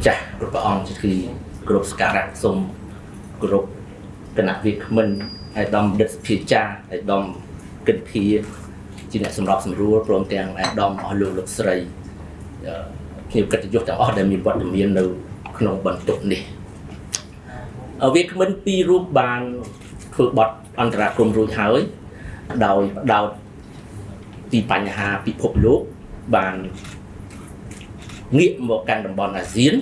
ម្ចាស់គ្រប់ព្រះអង្គគឺគ្រប់សក្ការៈសូមគ្រប់គណៈវាគ្មិនអាយដាមដិតសភាចាអាយដាមកិនភាជាអ្នកសម្របសម្រួលព្រមទាំងអាយដាមអស់លោកលោកស្រីភ្ញៀវកិត្តិយសទាំងអស់ដែលមានវត្តមាននៅ ក្នុងបន្ទប់នេះវាគ្មិនពីររូបបានធ្វើបទអន្តរាគមរួចហើយដោយបដោតពីបញ្ហាពិភពលោកបានងាកមកកាន់តំបន់អាស៊ាន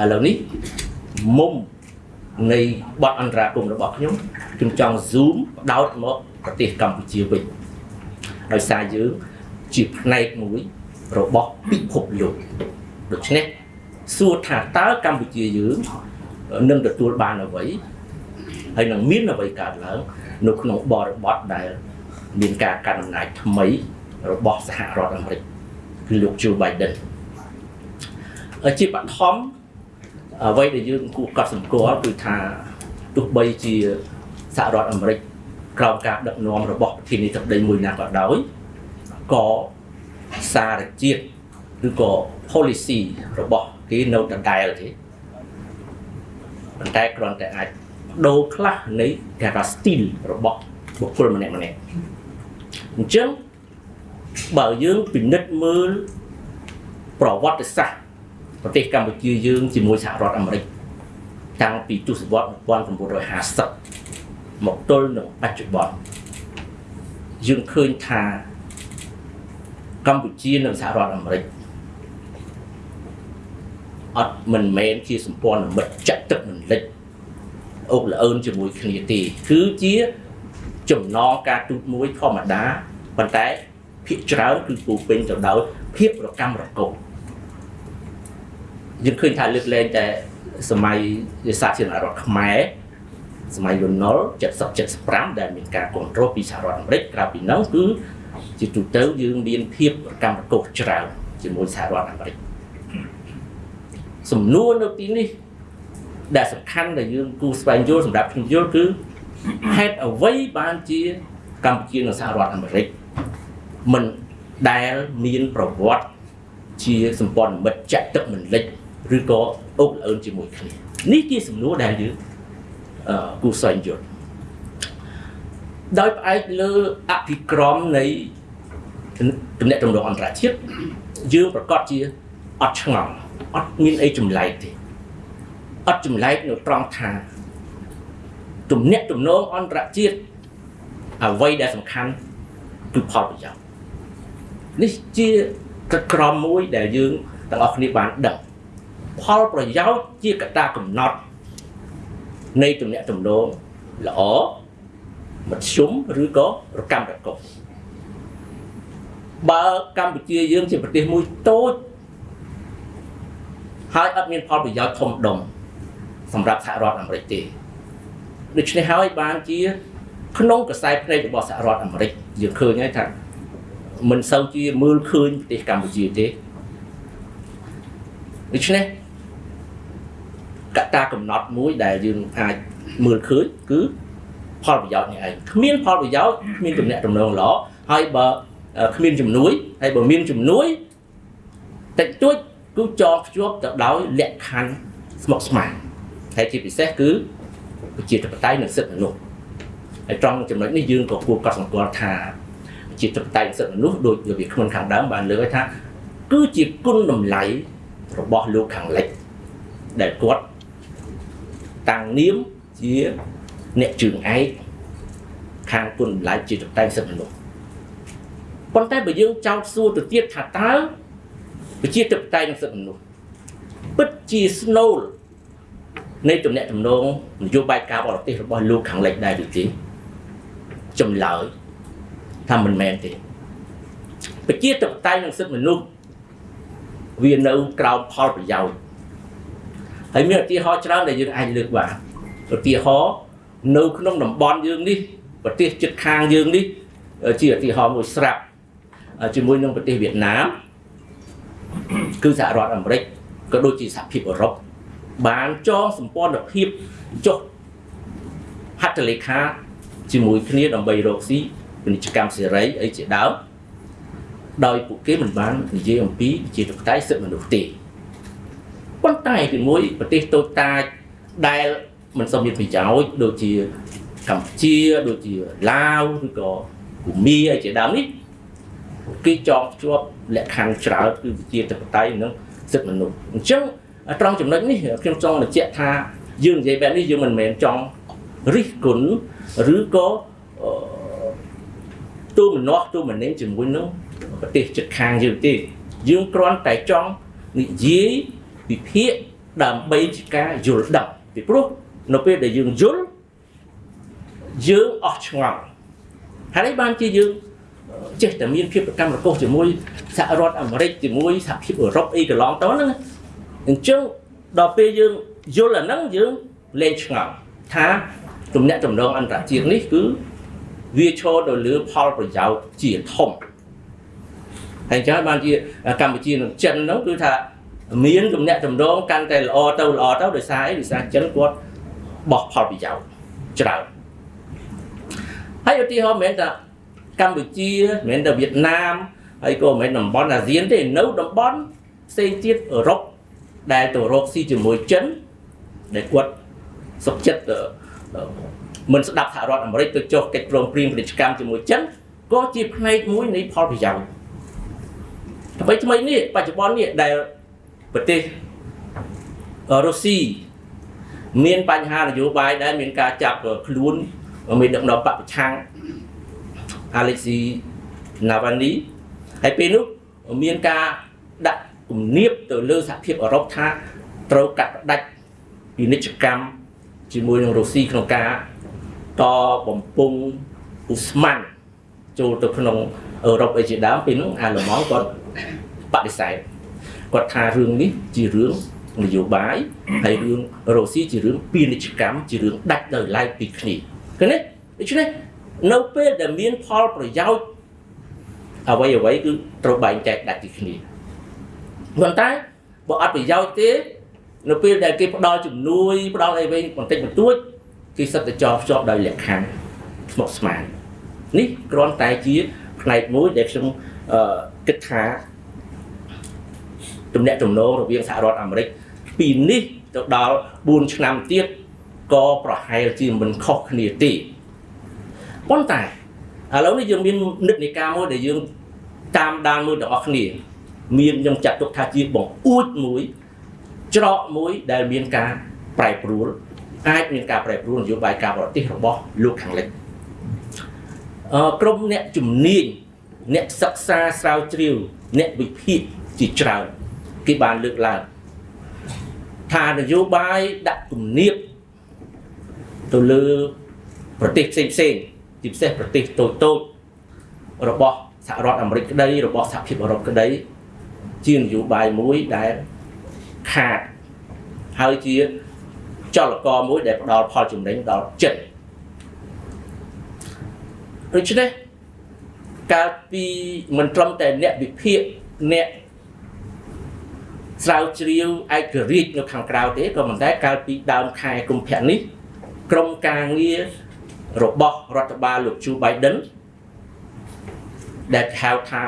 ឥឡូវនេះមុំនៃបទអន្តរាគមរបស់ខ្ញុំខ្ញុំចង់ zoom បដោតមកប្រទេសកម្ពុជាវិញដោយសារយើងជាផ្នែកមួយរបស់ពិភពលោកដូច្នេះសួរថាតើកម្ពុជាយើងនឹងទទួលបានអ្វីហើយនឹងមានអ្វីកើតឡើងនៅក្នុងបរិបទដែលមានការកាន់អំណាចថ្មីរបស់សហរដ្ឋអាមេរិកគឺលោក Joe Biden ជាបឋម អ្វីដែលយើងគួរកត់សម្គាល់គឺថាទោះបីជាសហរដ្ឋអាមេរិកក្រោមការដឹកនាំរបស់ប្រធានាធិបតីមួយណាក៏ដោយក៏សារជាតិឬក៏ policy របស់គេនៅដដែលទេប៉ុន្តែគ្រាន់តែអាចដូរខ្លះនៃគេថា style របស់បុគ្គលម្នាក់ម្នាក់អញ្ចឹងបើយើងពិនិត្យមើលប្រវត្តិសាស្ត្រ ប្រទេសកម្ពុជាយើងជាមួយសហរដ្ឋអាមេរិកតាំងពីទសវត្ស1950មកទល់នឹងបច្ចុប្បន្នយើងឃើញថាកម្ពុជានិងសហរដ្ឋអាមេរិកអត់មិនមែនជាសម្ព័ន្ធមិត្តចាក់ទឹកមិនលិចអុកលអឿនជាមួយគ្នាទេគឺជាចំណងការទូតមួយធម្មតាប៉ុន្តែភាគច្រើនគឺពូពេញទៅដោយភាពរកម្មរកុស យើងឃើញថាលើកលែងតែសម័យវិសាជារដ្ឋខ្មែរសម័យលន់ណុល70 75ដែលមានការគ្រប់គ្រងពីសហរដ្ឋអាមេរិកក្រៅពីនោះគឺជាទូទៅយើងមានភាពរកម្មរកុសច្រើនជាមួយសហរដ្ឋអាមេរិកសំណួរនៅទីនេះដែលសំខាន់ដែលយើងគូស្វែងយល់សម្រាប់ខ្ញុំយល់គឺហេតុអ្វីបានជាកម្ពុជានិងសហរដ្ឋអាមេរិកមិនដែលមានប្រវត្តិជាសម្ព័ន្ធមិត្តចាក់ទឹកមិនលិច ឬក៏អុកអើនជាមួយគ្នានេះជាសំណួរដែលយើងអឺគូស្វែងយល់ដោយផ្អែកលើអភិក្រមនៃទំនាក់ទំនងអន្តរជាតិយើងប្រកាសជាអត់ឆ្ងល់អត់មានអីចម្លែកទេអត់ចម្លែកនៅត្រង់ថាទំនាក់ទំនងអន្តរជាតិអ្វីដែលសំខាន់គឺផលប្រយោជន៍នេះជាក្រមមួយដែលយើងទាំងអស់គ្នាបានដឹង ផលប្រយោជន៍ជាកត្តាកំណត់នៃទំនាក់ទំនងល្អមធ្យមឬក៏រកម្មរកុសបើកម្ពុជាយើងជាប្រទេសមួយតូចហើយអត់មានផលប្រយោជន៍ធំដុំសម្រាប់សហរដ្ឋអាមេរិកទេដូច្នេះហើយបានជា ក្នុងកសែភ្នែករបស់សហរដ្ឋអាមេរិកយើងឃើញហើយថាមិនសូវជាមើលឃើញប្រទេសកម្ពុជាទេដូច្នេះ កត្តាកំណត់មួយដែលយើងអាចមើលឃើញគឺផលប្រយោជន៍នេះឯងគ្មានផលប្រយោជន៍គ្មានទំនាក់ទំនងល្អហើយបើគ្មានជំនួយហើយបើមានជំនួយតិចតួចគឺចងភ្ជាប់ទៅដោយលក្ខខណ្ឌស្មុគស្មាញហើយជាពិសេសគឺប្រជាធិបតេយ្យនិងសិទ្ធិមនុស្សហើយត្រង់ចំណុចនេះយើងក៏គួរកត់សម្គាល់ថាប្រជាធិបតេយ្យនិងសិទ្ធិមនុស្សដូចរបៀបខ្លួនខាងដើមបានលើកថាគឺជាគុណតម្លៃរបស់លោកខាងលិចដែលគាត់ តាំងនាមជាអ្នកជើងឯកខាងគុណតម្លៃជាតតែសិទ្ធិមនុស្សប៉ុន្តែបើយើងចោទសួរទៅទៀតថាតើប្រជាធិបតេយ្យនិងសិទ្ធិមនុស្សពិតជាស្នូលនៃទំនាក់ទំនងនយោបាយការបរទេសរបស់លោកខាងលិចដែរឬទេចម្លើយថាមិនមែនទេប្រជាធិបតេយ្យនិងសិទ្ធិមនុស្សវានៅក្រោមផលប្រយោជន៍ ហើយមានឧទាហរណ៍ច្រើនដែលយើងអាចលើកបានឧទាហរណ៍នៅក្នុងតំបន់យើងនេះប្រទេសជិតខាងយើងនេះជាឧទាហរណ៍មួយស្រាប់ជាមួយនឹងប្រទេសវៀតណាមគឺសហរដ្ឋអាមេរិកក៏ដូចជាសហភាពអឺរ៉ុបបានចងសម្ព័ន្ធភាពចុះហត្ថលេខាជាមួយគ្នាដើម្បីរកស៊ីពាណិជ្ជកម្មសេរីអីជាដើមដោយពួកគេមិនបាននិយាយអំពីជាតបតៃសិទ្ធិមនុស្សទេ ប៉ុន្តែទីមួយប្រទេសតូចតាចដែលមិនសូវមានប្រយោជន៍ដូចជាកម្ពុជាដូចជាឡាវឬក៏ភូមាអីជាដើមនេះគេចងភ្ជាប់លក្ខខណ្ឌច្រើនគឺវិជាតបតៃនិងសិទ្ធិមនុស្សអញ្ចឹងត្រង់ចំណុចនេះខ្ញុំចង់បញ្ជាក់ថាយើងនិយាយបែបនេះយើងមិនមែនចង់រិះគន់ឬក៏ទូមនាស់ទូមនេញជាមួយនឹងប្រទេសជិតខាងយើងទេយើងគ្រាន់តែចង់និយាយ វិភាគដើម្បីជាការយល់ដឹងពីព្រោះនៅពេលដែលយើងយល់យើងអស់ឆ្ងល់ហើយនេះបានជាយើងចេះតែមានភាពប្រកម្មរកុសជាមួយសហរដ្ឋអាមេរិកជាមួយសហភាពអឺរ៉ុបអីកន្លងទៅហ្នឹងអញ្ចឹងដល់ពេលយើងយល់អាហ្នឹងយើងលែងឆ្ងល់ថាទំនាក់ទំនងអន្តរជាតិនេះគឺវាឈរទៅលើផលប្រយោជន៍ជាធំហើយអញ្ចឹងបានជាកម្ពុជានិងចិនហ្នឹងគឺថា មានទំនាក់ទំនងកាន់តែល្អទៅល្អទៅដោយសារអីដោយសារចិនគាត់បោះផលប្រយោជន៍ច្រើនហើយឧទាហរណ៍មិនមែនថាកម្ពុជាមិនមែនតែវៀតណាមហើយក៏មិនមែនតំបន់អាស៊ានទេនៅតំបន់ផ្សេងទៀតអឺរ៉ុបដែលទៅរកស៊ីជាមួយចិនដែលគាត់សុខចិត្តមិនស្ដាប់សហរដ្ឋអាមេរិកទៅចុះកិច្ចព្រមព្រៀងពាណិជ្ជកម្មជាមួយចិនក៏ជាផ្នែកមួយនៃផលប្រយោជន៍ថ្មីថ្មីនេះបច្ចុប្បន្ននេះដែល ប្រទេសរុស្ស៊ីមានបញ្ហានយោបាយដែលមានការចាប់ខ្លួនមានដឹកនាំបពប្រឆាំងអាឡេស៊ីណាវ៉ានីហើយពេលនោះមានការដាក់គំនាបទៅលើសហភាពអឺរ៉ុបថាត្រូវកាត់ផ្ដាច់ពាណិជ្ជកម្មជាមួយនឹងរុស្ស៊ីក្នុងការតបំពង់អ៊ូស្ម៉ាន់ចូលទៅក្នុងអឺរ៉ុបអីជាដើមពេលនោះអាឡឺម៉ង់គាត់បដិសេធ គាត់ថារឿងនេះជារឿងនយោបាយហើយរឿងរុស្ស៊ីជារឿងពាណិជ្ជកម្មជារឿងដាច់ដោយឡែកពីគ្នាឃើញទេដូច្នេះនៅពេលដែលមានផលប្រយោជន៍អ្វីអ្វីគឺត្រូវបែងចែកដាច់ពីគ្នាប៉ុន្តែបើអត់ប្រយោជន៍ទេនៅពេលដែលគេផ្ដល់ជំនួយផ្ដល់អីវិញបន្តិចបន្តួចគេសិតតែចងភ្ជាប់ដោយលក្ខខណ្ឌស្មុគស្មាញនេះគ្រាន់តែជាផ្នែកមួយដែលខ្ញុំគិតថា ទំនាក់ទំនងរវាងសហរដ្ឋអាមេរិកពីនេះទៅដល់4ឆ្នាំទៀតក៏ប្រហែលជាមិនខុសគ្នាទេប៉ុន្តែឥឡូវនេះយើងមាននិតិការមួយដែលយើងតាមដានមើលទាំងអស់គ្នា មានខ្ញុំចាត់ទុកថាជាបង្អួចមួយច្រកមួយដែលមានការប្រែប្រួលអាចមានការប្រែប្រួលនយោបាយការបរទេសរបស់លោកខាងលិចអឺក្រុមអ្នកជំនាញអ្នកសិក្សាស្រាវជ្រាវអ្នកវិភាគជាច្រើន គេបានលើកឡើងថានយោបាយដាក់គំនាបទៅលើប្រទេសផ្សេងផ្សេងជាពិសេសប្រទេសតូចតូចរបស់សហរដ្ឋអាមេរិកក្តីរបស់សហភាពអឺរ៉ុបក្តីជានយោបាយមួយដែលខាតហើយជាចលករមួយដែលផ្ដល់ផលចំណេញដល់ចិត្តដូច្នេះកាលពីមិនត្រឹមតែអ្នកវិភាគអ្នក ស្រាវជ្រាវឯករាជ្យនៅខាងក្រៅទេក៏ប៉ុន្តែកាលពីដើមខែកុម្ភៈនេះក្រមការងាររបស់រដ្ឋបាលលោកជូ Biden ដែលហៅថា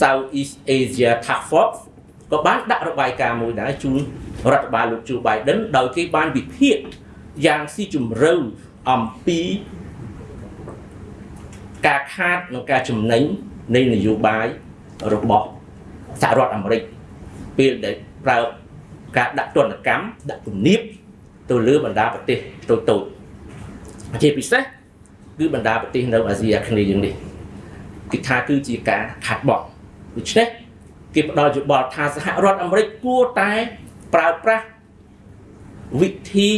Southeast Asia Task Force ក៏បានដាក់របាយការណ៍មួយដែរជូនរដ្ឋបាលលោកជូ Biden ដោយគេបានវិភាគយ៉ាងស៊ីជម្រៅអំពីការខាតនិងការចំណេញនៃនយោបាយរបស់សហរដ្ឋអាមេរិកពេលដែល ប្រើការដាក់ទណ្ឌកម្មដាក់គំនាបទៅលើបណ្ដាប្រទេសតូចតូចជាពិសេសគឺបណ្ដាប្រទេសនៅអាស៊ីអាគ្នេយ៍យើងនេះគេថាគឺជាការខាត់បង់ដូច្នេះគេផ្ដល់យោបល់ថាសហរដ្ឋអាមេរិកគួរតែប្រើប្រាស់វិធី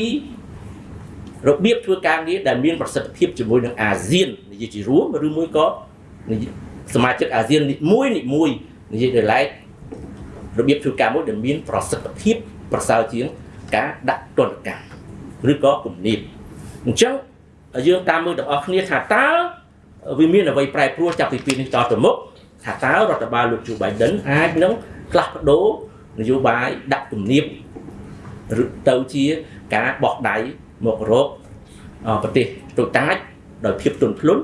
របៀបធ្វើការងារដែលមានប្រសិទ្ធភាពជាមួយនឹងអាស៊ាននិយាយជារួមឬមួយក៏សមាជិកអាស៊ាននេះមួយនេះមួយនិយាយដោយឡែក របៀបធ្វើការមួយដែលមានប្រសិទ្ធភាពប្រសើរជាងការដាក់ទណ្ឌកម្មឬក៏គំនាបអញ្ចឹងយើងតាមមើលទាំងអស់គ្នាថាតើវាមានអ្វីប្រែប្រួលចាប់ពីពេលនេះតទៅមុខថាតើរដ្ឋបាលលោកជូ Biden អាចនឹងផ្លាស់ប្ដូរនយោបាយដាក់គំនាបឬទៅជាការបោះដៃមករកប្រទេសតូចតាចដោយភាពទន់ភ្លន់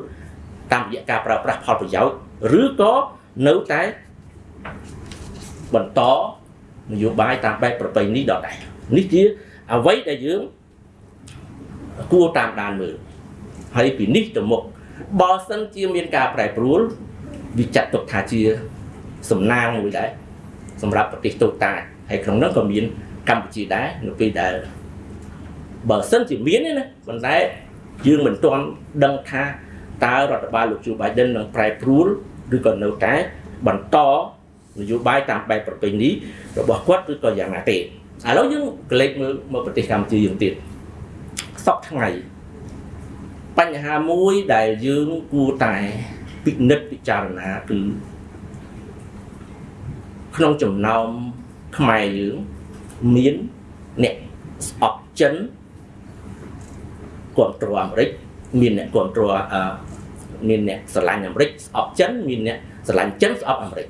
តាមរយៈការប្រើប្រាស់ផលប្រយោជន៍ឬក៏នៅតែ បន្តនយោបាយតាមបែបប្រពៃណីដដែលនេះជាអ្វីដែលយើងគួរតាមដានមើលហើយពីនេះទៅមុខបើសិនជាមានការប្រែប្រួលវាចាត់ទុកថាជាសំណាងមួយដែរសម្រាប់ប្រទេសតូចតាចហើយក្នុងនោះក៏មានកម្ពុជាដែរនៅពេលដែលបើសិនជាមានទេណាប៉ុន្តែយើងមិនទាន់ដឹងថាតើរដ្ឋបាលលោកជូបៃដិននឹងប្រែប្រួលឬក៏នៅតែបន្ត នយោបាយតាមបែបប្រពៃណីរបស់គាត់ឬក៏យ៉ាងណាទេឥឡូវយើងកលេចមើលមកប្រទេសកម្ពុជាយើងទៀតសពថ្ងៃបញ្ហាមួយដែលយើងគួរតែពិនិត្យពិចារណាគឺក្នុងចំណោមខ្មែរយើងមានអ្នកស្អប់ចិនគ្រប់គ្រងអាមេរិកមានអ្នកគ្រប់គ្រងអឺមានអ្នកស្រឡាញ់អាមេរិកស្អប់ចិនមានអ្នកស្រឡាញ់ចិនស្អប់អាមេរិក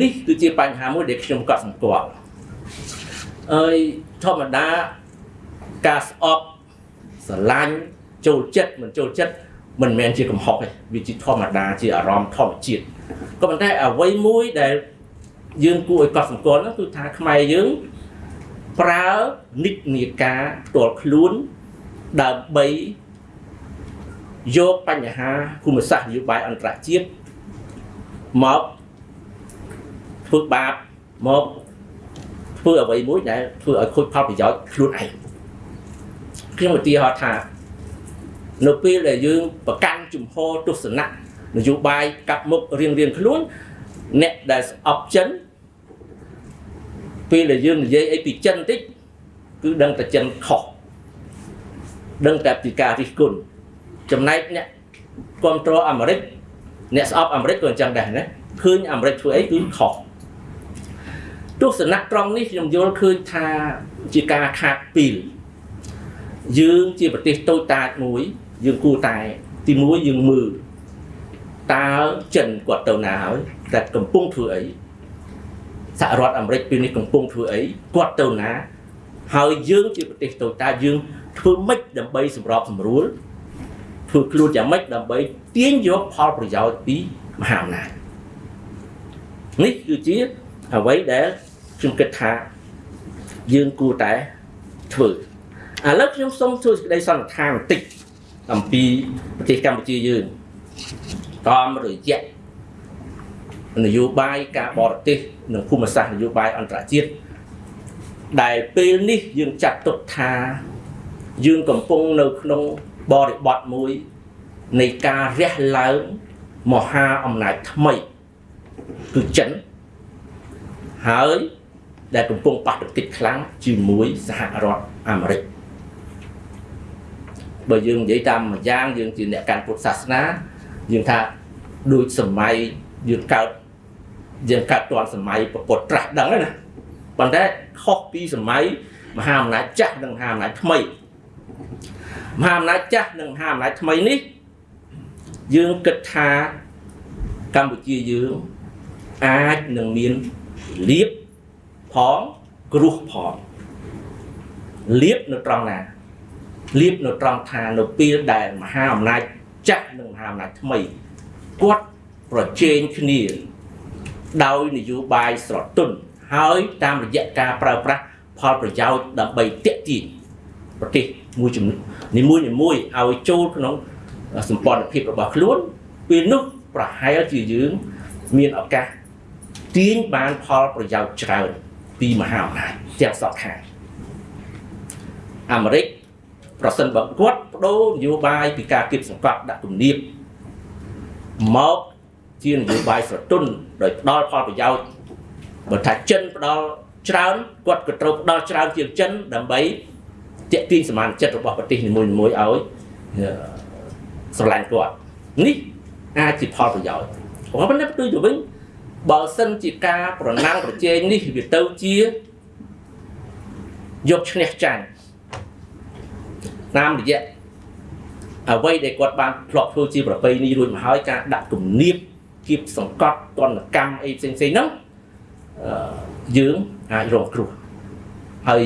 នេះគឺជាបញ្ហាមួយដែលខ្ញុំក៏សង្កត់អើយធម្មតាការស្អប់ស្រឡាញ់ចូលចិត្តមិនចូលចិត្តមិនមែនជាកំហុសទេវាជាធម្មតាជាអារម្មណ៍ធម្មជាតិក៏ប៉ុន្តែអ្វីមួយដែលយើងគួរឲ្យកត់សម្គាល់នោះគឺថាខ្មែរយើងប្រើនិច្ចនាការផ្ទាល់ខ្លួនដើម្បីយកបញ្ហាភូមិសាស្ត្រនយោបាយអន្តរជាតិមក ធ្វើបាបមកធ្វើអ្វីមួយដែលធ្វើឲ្យខូចផលប្រយោជន៍ខ្លួនឯងខ្ញុំឧទាហរណ៍ថានៅពេលដែលយើងប្រកាន់ជំហរទស្សនៈនយោបាយកាប់មុខរៀងរៀងខ្លួនអ្នកដែលស្អប់ចិនពេលដែលយើងនិយាយអីពីចិនតិចគឺដឹងតែចិនខុសដឹងតែពីការរិះគន់ចំណែកអ្នកគ្រប់គ្រងអាមេរិកអ្នកស្អប់អាមេរិកក៏អញ្ចឹងដែរណាឃើញអាមេរិកធ្វើអីគឺខុស ទស្សនៈត្រង់នេះខ្ញុំយល់ឃើញថាជាការខាតពីលយើងជាប្រទេសតូចតាចមួយ យើងគួរតែ ទីមួយយើងមើលតើចិនគាត់ទៅណាហើយតែកំពុងធ្វើអីសហរដ្ឋអាមេរិកពេលនេះកំពុងធ្វើអីគាត់ទៅណា ហើយយើងជាប្រទេសតូចតាចយើងធ្វើម៉េចដើម្បីសម្របសម្រួលធ្វើខ្លួនយ៉ាងម៉េចដើម្បីទាញយកផលប្រយោជន៍ពីមហាអំណាចនេះគឺជាអ្វីដែល ខ្ញុំគិតថាយើងគួរតែធ្វើឥឡូវខ្ញុំសូមធ្វើសេចក្តីសន្និដ្ឋានបន្តិចអំពីប្រទេសកម្ពុជាយើងតាមរយៈនយោបាយការបរទេសនិងភូមិសាស្ត្រនយោបាយអន្តរជាតិដែលពេលនេះយើងចាត់ទុកថាយើងកំពុងនៅក្នុងបរិបទមួយនៃការរះឡើងមហាអំណាចថ្មីគឺចិនហើយ ដែលកំពុងប៉ះទង្គិចខ្លាំងជាមួយសហរដ្ឋអាមេរិកបើយើងនិយាយតាមមួយយ៉ាងយើងជាអ្នកកាន់ពុទ្ធសាសនាយើងថាដូចសម័យយើងកើតយើងកើតទាន់សម័យពុទ្ធត្រាស់ដឹងណាប៉ុន្តែខុសពីសម័យមហាអំណាចចាស់និងមហាអំណាចថ្មីមហាអំណាចចាស់និងមហាអំណាចថ្មីនេះយើងគិតថាកម្ពុជាយើងអាចនឹងមានលៀប ផងគ្រោះផងលៀបនៅត្រង់ណាលៀបនៅត្រង់ថានៅពេលដែលមហាអំណាចចាស់និងមហាអំណាចថ្មីគាត់ប្រជែងគ្នា ដោយនយោបាយស្រទន់ហើយតាមរយៈការប្រើប្រាស់ផលប្រយោជន៍ដើម្បីតេទៀងប្រទេសមួយចំនួននីមួយនីមួយឲ្យចូលក្នុងសម្ព័ន្ធភាពរបស់ខ្លួនពេលនោះប្រហែលជាយើងមានឱកាសទាញបានផលប្រយោជន៍ច្រើន ពីមហាអំណាចទាំងសងខាងអាមេរិកប្រសិនបើគាត់បដូរនយោបាយពីការគៀបសង្កត់ដាក់គំនាបមកជានយោបាយស្រទន់ដោយផ្ដល់ផលប្រយោជន៍បើថាចិនផ្ដល់ច្រើនគាត់ក៏ត្រូវផ្ដល់ច្រើនជាងចិនដើម្បីទាក់ទាញសមានចិត្តរបស់ប្រទេសនីមួយៗឲ្យស្រឡាញ់គាត់នេះអាចជាផលប្រយោជន៍ប៉ុន្តែផ្ទុយទៅវិញ បើសិនជាការប្រណាំងប្រជែងនេះវាទៅជាយកឈ្នះចាញ់តាមរយៈអ្វីដែលគាត់បានធ្លាប់ធ្វើជាប្រពៃណីរួចមកហើយការដាក់គំនាបគៀបសង្កត់តនកម្មអីផ្សេងៗហ្នឹងយើងអាចរងគ្រោះហើយ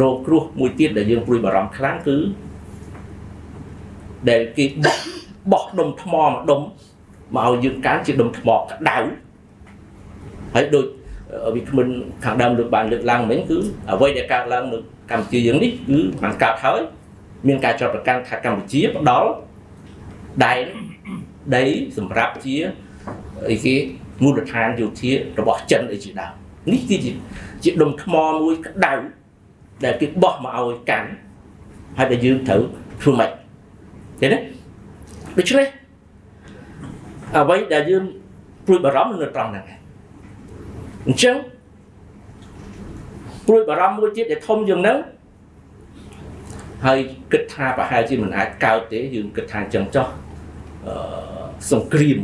រងគ្រោះមួយទៀតដែលយើងព្រួយបារម្ភខ្លាំងគឺដែលគេបោះបោះដុំថ្មមួយដុំមកឲ្យយើងកាន់ជាដុំថ្មក្តៅ ហើយដូចវិក្មិនខាងដើមលើកបានលើកឡើងមិញគឺអ្វីដែលកើតឡើងនៅកម្ពុជាយើងនេះគឺបានកើតហើយមានការចាត់ប្រកាន់ថាកម្ពុជាផ្ដល់ដែនដីសម្រាប់ជាអីគេមូលដ្ឋានយោធារបស់ចិនអីជាដើមនេះគឺជាជាដុំថ្មមួយក្តៅដែលគេបោះមកឲ្យកាន់ហើយដែលយើងត្រូវធ្វើម៉េចឃើញទេដូច្នេះអ្វីដែលយើងព្រួយបារម្ភនៅត្រង់ហ្នឹង អញ្ចឹងព្រួយបារម្ភមួយទៀតដែលធំជាងហ្នឹងហើយគិតថាប្រហែលជាមិនអាចកើតទេយើងគិតថាអញ្ចឹងចោះអឺសង្គ្រាម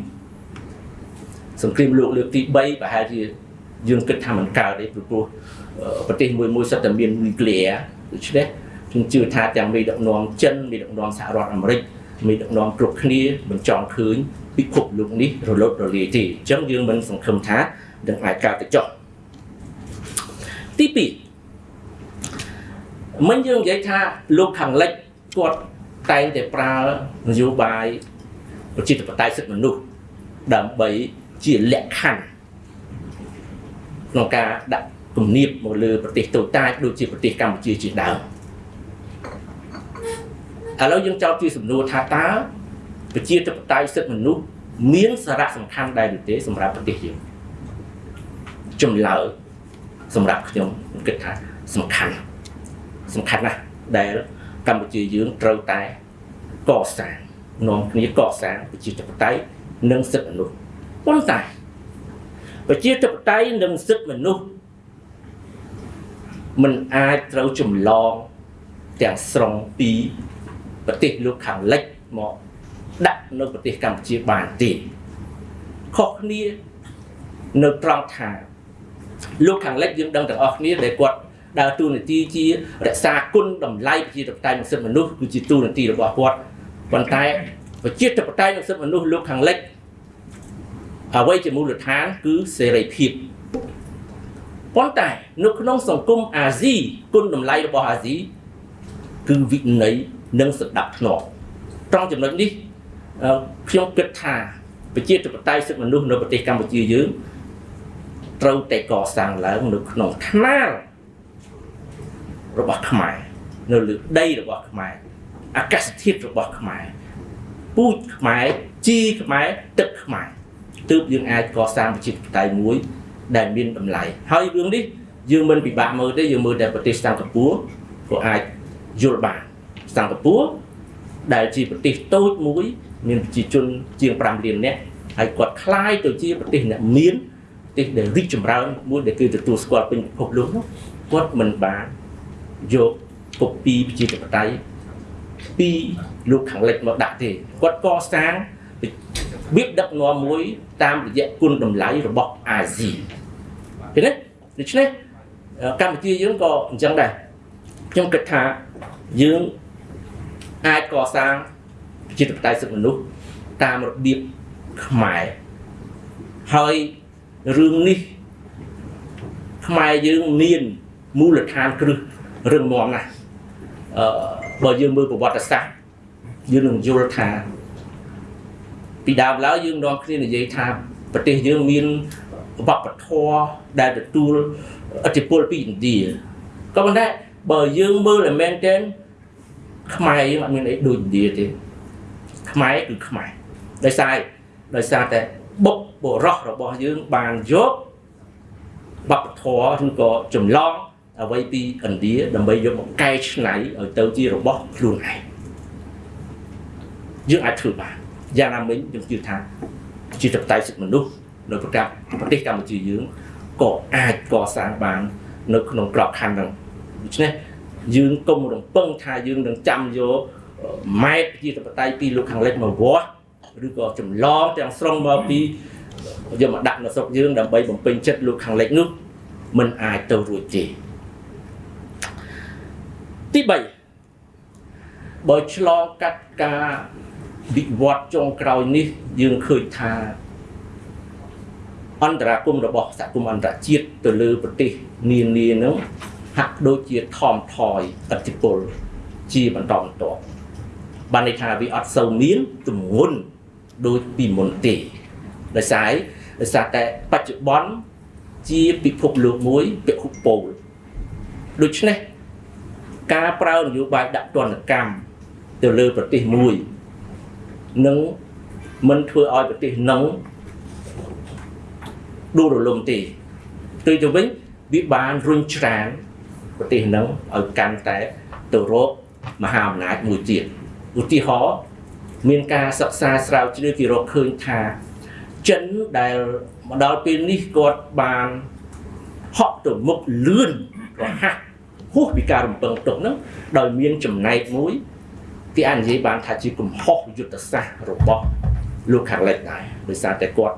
សង្គ្រាមលោកលើកទី3ប្រហែលជាយើងគិតថាមិនកើតទេព្រោះប្រទេសមួយមួយសិតតែមាននុយក្លេអ៊ែរដូច្នេះខ្ញុំជឿថាទាំងមេដឹកនាំចិនមេដឹកនាំសហរដ្ឋអាមេរិកមេដឹកនាំគ្រប់គ្នាមិនចង់ឃើញពិភពលោកនេះរលត់រលាយទេអញ្ចឹងយើងមិនសង្ឃឹមថា នឹងអាចកើតទៅចុះទី2មិញយើងនិយាយថាលោកខាងលិចគាត់តែងតែប្រើនយោបាយប្រជាធិបតេយ្យសិទ្ធិមនុស្សដើម្បីជាលក្ខខណ្ឌក្នុងការដាក់គំនាបមកលើប្រទេសតូចតាចដូចជាប្រទេសកម្ពុជាជាដើមឥឡូវយើងចោទជាសំណួរថាតើប្រជាធិបតេយ្យសិទ្ធិមនុស្សមានសារៈសំខាន់ដែរឬទេសម្រាប់ប្រទេសយើង ចម្លើយសម្រាប់ខ្ញុំគិតថាសំខាន់សំខាន់ណាស់ដែលកម្ពុជាយើងត្រូវតែកសាងនាំគ្នាកសាងប្រជាធិបតេយ្យនិងសិទ្ធិមនុស្សប៉ុន្តែប្រជាធិបតេយ្យនិងសិទ្ធិមនុស្សมันអាចត្រូវចម្លងទាំងស្រុងពីប្រទេសលោកខាងលិចមកដាក់នៅប្រទេសកម្ពុជាបានទេខុសគ្នានៅត្រង់ថា លោកខាងលិចយើងដឹងទាំងអស់គ្នាដែលគាត់ដើរតួនាទីជារក្សាគុណតម្លៃប្រជាធិបតេយ្យនិងសិទ្ធិមនុស្សគឺជាតួនាទីរបស់គាត់ប៉ុន្តែប្រជាធិបតេយ្យនិងសិទ្ធិមនុស្សលោកខាងលិចអ្វីជាមូលដ្ឋានគឺសេរីភាពប៉ុន្តែនៅក្នុងសង្គមអាស៊ីគុណតម្លៃរបស់អាស៊ីគឺវិន័យនិងសណ្ដាប់ធ្នាប់ត្រង់ចំណុចនេះខ្ញុំគិតថាប្រជាធិបតេយ្យសិទ្ធិមនុស្សនៅប្រទេសកម្ពុជាយើង ត្រូវតែកសាងឡើងនៅក្នុងថ្នាលរបស់ខ្មែរនៅលើដីរបស់ខ្មែរអាកាសធាតុរបស់ខ្មែរពូជខ្មែរជីខ្មែរទឹកខ្មែរទើបយើងអាចកសាងប្រជាធិបតេយ្យមួយដែលមានតម្លៃហើយរឿងនេះយើងមិនពិបាកមើលទេយើងមើលតែប្រទេសសិង្ហបុរីក៏អាចយល់បានសិង្ហបុរីដែលជាប្រទេសតូចមួយមានប្រជាជនជាង5លាននាក់ហើយគាត់คล้ายទៅជាប្រទេសអ្នកមានប្រ ទេសដែលរីកចម្រើនមួយដែលគឺទទួលស្គាល់ពេញពិភពលោកនោះគាត់មិនបានយកកូពីប្រជាធិបតេយ្យពីលោកខាងលិចមកដាក់ទេគាត់កសាងរបៀបដឹកនាំមួយតាមរយៈគុណតម្លៃរបស់អាស៊ីឃើញទេដូច្នេះកម្ពុជាយើងក៏អញ្ចឹងដែរខ្ញុំគិតថាយើងអាចកសាងជាតបតៃសិទ្ធិមនុស្សតាមរបៀបខ្មែរហើយ រឿងនេះខ្មែរយើងមានមូលដ្ឋានគ្រឹះរឹងមាំណាស់អឺបើយើងមើលប្រវត្តិសាស្ត្រយើងនឹងយល់ថាពីដើមឡើយយើងនាំគ្នានិយាយថាប្រទេសយើងមានវប្បធម៌ដែលទទួលឥទ្ធិពលពីឥណ្ឌាក៏ប៉ុន្តែបើយើងមើលឲ្យមែនទែនខ្មែរយើងអត់មានអីដូចឥណ្ឌាទេខ្មែរគឺខ្មែរដោយសារដោយសារតែ បុកបុរសរបស់យើងបានយកវប្បធម៌ឬក៏ចម្លងអ្វីពីឥណ្ឌាដើម្បីយកមកកែច្នៃឲ្យទៅជារបស់ខ្លួនឯងយើងអាចធ្វើបានយ៉ាងណាមិញយើងជឿថាជាតបតៃសិទ្ធិមនុស្សនៅប្រកាសប្រទេសកម្ពុជាយើងក៏អាចកសាងបាន នៅក្នុងក្របខ័ណ្ឌហ្នឹងដូច្នេះយើងកុំរំពឹងថាយើងនឹងចាំយកម៉ែតជាតបតៃពីលោកខាងលិចមកវាស់ ឬក៏ចម្លងទាំងស្រុងមកពីយកមកដាក់នៅស្រុកយើងដើម្បីបំពេញចិត្តលោកខាងលិចនោះมันអាចទៅរួចទេទី3បើឆ្លងកាត់ការវិវត្តចុងក្រោយនេះយើងឃើញថាអន្តរាគមរបស់សហគមន៍អន្តរជាតិទៅលើប្រទេសនានានឹងហាក់ដូចជាថមថយឥទ្ធិពលជាបន្តបន្ទាប់បានន័យថាវាអត់សូវមានទំងន់ ដូចពីមុនទេដោយសារដោយសារតែបច្ចុប្បន្នជាពិភពលោកមួយពិភពពោលដូច្នេះការប្រើនយោបាយដាក់ទណ្ឌកម្មទៅលើប្រទេសមួយនឹងមិនធ្វើឲ្យប្រទេសនឹងដួលរលំទេទៅទៅវិញវាបានរុញច្រានប្រទេសនឹងឲ្យកាន់តែទៅរកមហាអំណាចមួយទៀតឧទាហរណ៍ មានការសិក្សាស្រាវជ្រាវគេរកឃើញថាចិនដែលមកដល់ពេលនេះគាត់បានហក់ទៅមុខលឿនរហ័សហួសពីការរំពឹងទុកហ្នឹងដោយមានចំណែកមួយគេអាចនិយាយបានថាជាកំហុសយុទ្ធសាស្ត្ររបស់លោកខាងលិចដែរដោយសារតែគាត់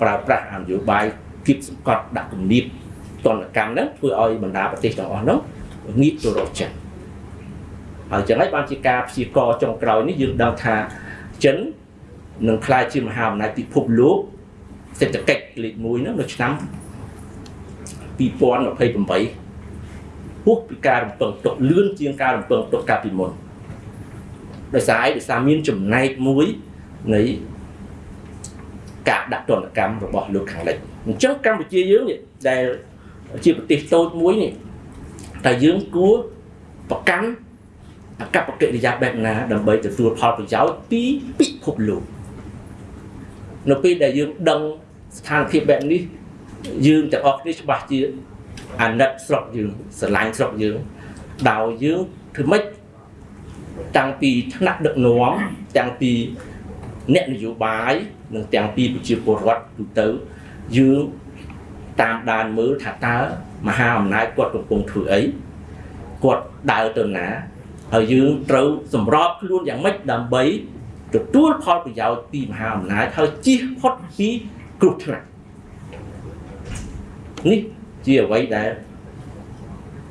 ប្រើប្រាស់អនយោបាយគៀបសង្កត់ដាក់គំនាបតនកម្មហ្នឹងធ្វើឲ្យបណ្ដាប្រទេសទាំងអស់ហ្នឹងងាកទៅរកចិន ហើយចឹងហើយបានជាការព្យាករចុងក្រោយនេះយើងដឹងថាចិននឹងក្លាយជាមហាអំណាចពិភពលោកសេដ្ឋកិច្ចលេខ1ហ្នឹងនៅឆ្នាំ2028ហួសពីការរំពឹងទុកលឿនជាងការរំពឹងទុកកាលពីមុនដោយសារអីដោយសារមានចំណែកមួយនៃការដាក់ទណ្ឌកម្មរបស់លោកខាងលិចអញ្ចឹងកម្ពុជាយើងនេះដែលជាប្រទេសតូចមួយនេះតែយើងគួរប្រកាន់ អកប្បកិរិយាបែបណាដើម្បីទទួលផលប្រយោជន៍ពីពិភពលោកនៅពេលដែលយើងដឹងស្ថានភាពបែបនេះយើងទាំងអស់គ្នាច្បាស់ជាអាណិតស្រុកយើងស្រឡាញ់ស្រុកយើងដោយយើងធ្វើម៉េចតាំងពីថ្នាក់ដឹកនាំតាំងពីអ្នកនយោបាយនិងទាំងពីប្រជាពលរដ្ឋទូទៅយើងតាមដានមើលថាតើមហាអំណាចគាត់កំពុងធ្វើអីគាត់ដើរទៅណា ហើយយើងត្រូវសម្របខ្លួនយ៉ាងម៉េចដើម្បីទទួលផលប្រយោជន៍ពីមហាអំណាចហើយជៀសផុតពីគ្រោះថ្នាក់នេះជាអ្វីដែល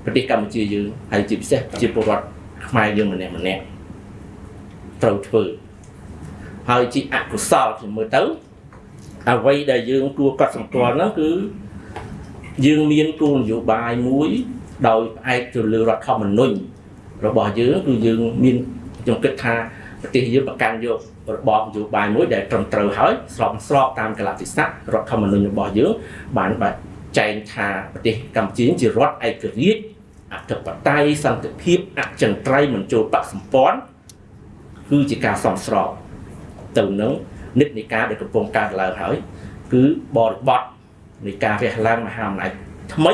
ប្រទេសកម្ពុជាយើងហើយជាពិសេសជាពលរដ្ឋខ្មែរយើងម្នាក់ម្នាក់ត្រូវធ្វើហើយជាអកុសលខ្ញុំមើលទៅអ្វីដែលយើងគួរកត់សម្គាល់ហ្នឹងគឺយើងមានគោលនយោបាយមួយ ដោយផ្អែកទៅលើរដ្ឋធម្មនុញ្ញ របស់យើងគឺយើងមានខ្ញុំគិតថាប្រទេសយើងប្រកាន់យករបបនយោបាយមួយដែលត្រឹមត្រូវហើយស្របស្របតាមកលៈទេសៈរដ្ឋធម្មនុញ្ញរបស់យើងបានបែបចែងថាប្រទេសកម្ពុជាជារដ្ឋឯករាជ្យអធិបតេយ្យសន្តិភាពអចិន្ត្រៃយ៍មិនចូលបកសម្ព័ន្ធគឺជាការសំស្របទៅនឹងនិច្ចនៃការដែលកំពុងកើតឡើងហើយ គឺបរិបត្តិនៃការរះឡើងមហាអំណាចថ្មី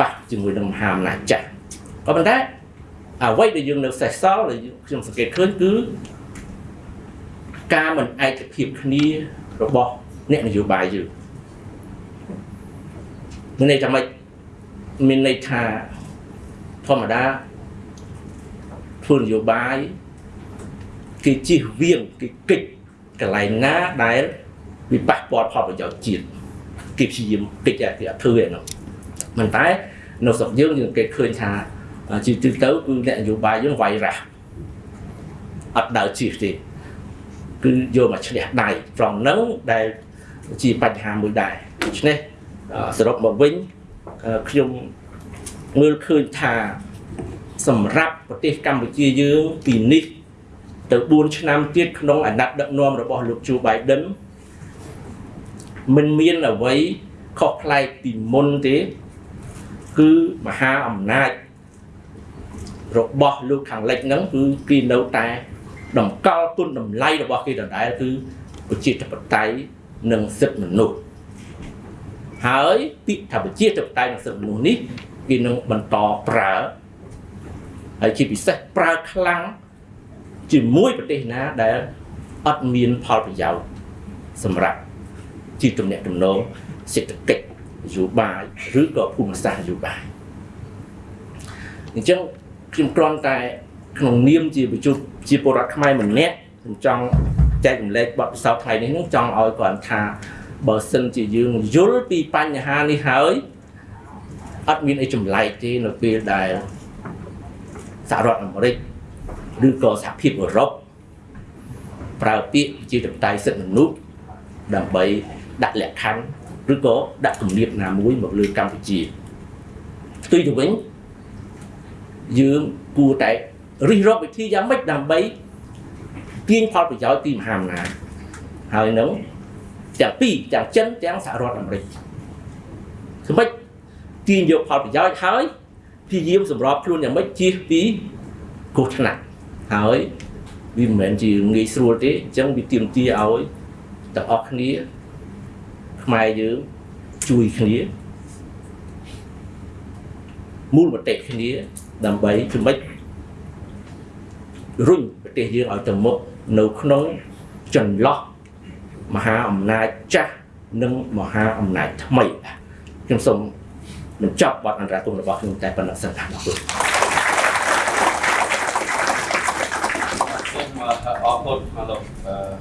ប៉ះជាមួយនឹងមហាអំណាចចាស់ក៏ប៉ុន្តែ អ្វីដែលយើងនៅសេសសល់ដែលខ្ញុំសង្កេតឃើញគឺការមិនឯកភាពគ្នារបស់អ្នកនយោបាយយើងមានន័យថាម៉េចមានន័យថាធម្មតាធ្វើនយោបាយគេជិះវៀងគេកិច្ចកន្លែងណាដែលវាប៉ះពាល់ផលប្រយោជន៍ជាតិគេព្យាយាមកិច្ចគេអត់ធ្វើឯនោះមិនតែនៅស្រុកយើងយើងគេឃើញថា ជាទូទៅគឺអ្នកនយោបាយយើងវាយរះអត់ដើរជិះទេគឺយកមកឈ្នះដៃត្រង់ហ្នឹងដែលជាបញ្ហាមួយដែរដូច្នេះសរុបមកវិញខ្ញុំមើលឃើញថាសម្រាប់ប្រទេសកម្ពុជាយើងពីនេះទៅ4ឆ្នាំទៀតក្នុងអាណត្តិដឹកនាំរបស់លោកជូបៃដិនមិនមានអ្វីខុសប្លែកពីមុនទេ គឺមហាអំណាច របស់លោកខាងលិចហ្នឹងគឺគេនៅតែតម្កល់គុណតម្លៃរបស់គេដដែលគឺប្រជាធិបតេយ្យនិងសិទ្ធិមនុស្សហើយពាក្យថាប្រជាធិបតេយ្យនិងសិទ្ធិមនុស្សនេះគេនឹងបន្តប្រើហើយជាពិសេសប្រើខ្លាំងជាមួយប្រទេសណាដែលអត់មានផលប្រយោជន៍សម្រាប់ជាទំនាក់ទំនងសេដ្ឋកិច្ចនយោបាយឬក៏ភូមិសាស្ត្រនយោបាយអញ្ចឹង ខ្ញុំគ្រាន់តែក្នុងនាមជាប្រជុំជាពលរដ្ឋខ្មែរម្នាក់ខ្ញុំចង់ចែករំលែកបទពិសោធន៍ថ្ងៃនេះនឹងចង់ឲ្យគាត់ថាបើសិនជាយើងយល់ពីបញ្ហានេះហើយអត់មានអីចម្លែកទេនៅពេលដែលសហរដ្ឋអាមេរិកឬក៏សហភាពអឺរ៉ុបប្រើពាក្យជាតបតៃសិទ្ធិមនុស្សដើម្បីដាក់លក្ខខណ្ឌឬក៏ដាក់គំនាបណាមួយមកលើកម្ពុជាផ្ទុយទៅវិញ យើងគួរតែរិះរកវិធីយ៉ាងម៉េចដើម្បីទាញផលប្រយោជន៍ពីមហាអំណាចហើយនឹងទាំងពីរទាំងចិនទាំងសហរដ្ឋអាមេរិកសម្រាប់ទាញយកផលប្រយោជន៍ហើយព្យាយាមសម្របខ្លួនយ៉ាងម៉េចជៀសពីគ្រោះថ្នាក់ហើយវាមិនមែនជាងាយស្រួលទេអញ្ចឹងវាទាមទារឲ្យទាំងអស់គ្នាខ្មែរយើងជួយគ្នាមូលមតិគ្នា ដើម្បីជំនិចរុញប្រទេសយើងឲ្យទៅមុខនៅក្នុងចន្លោះមហាអំណាចចាស់និងមហាអំណាចថ្មីខ្ញុំសូមបញ្ចប់បទអន្តរាគមន៍របស់ខ្ញុំតែប៉ុណ្ណឹងសិនបាទអរគុណសូមអរគុណមកលោកអឺ